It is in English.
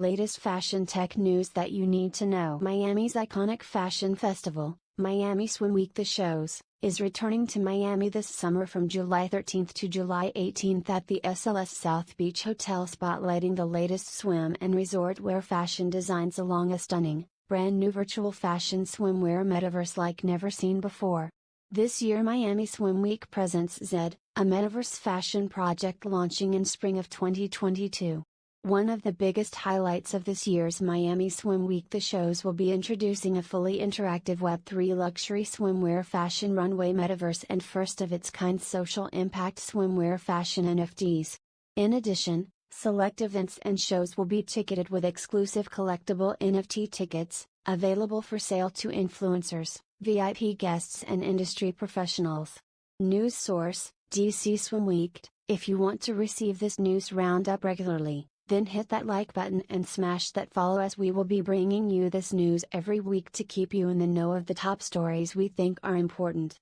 Latest fashion tech news that you need to know. Miami's iconic fashion festival, Miami Swim Week The Shows, is returning to Miami this summer from July 13 to July 18 at the SLS South Beach Hotel spotlighting the latest swim and resort wear fashion designs along a stunning, brand new virtual fashion swimwear metaverse like never seen before. This year Miami Swim Week presents Zed, a metaverse fashion project launching in spring of 2022. One of the biggest highlights of this year's Miami Swim Week the shows will be introducing a fully interactive Web3 luxury swimwear fashion runway metaverse and first of its kind social impact swimwear fashion NFTs. In addition, select events and shows will be ticketed with exclusive collectible NFT tickets, available for sale to influencers, VIP guests and industry professionals. News source, DC Swim Week. If you want to receive this news roundup regularly, then hit that like button and smash that follow as we will be bringing you this news every week to keep you in the know of the top stories we think are important.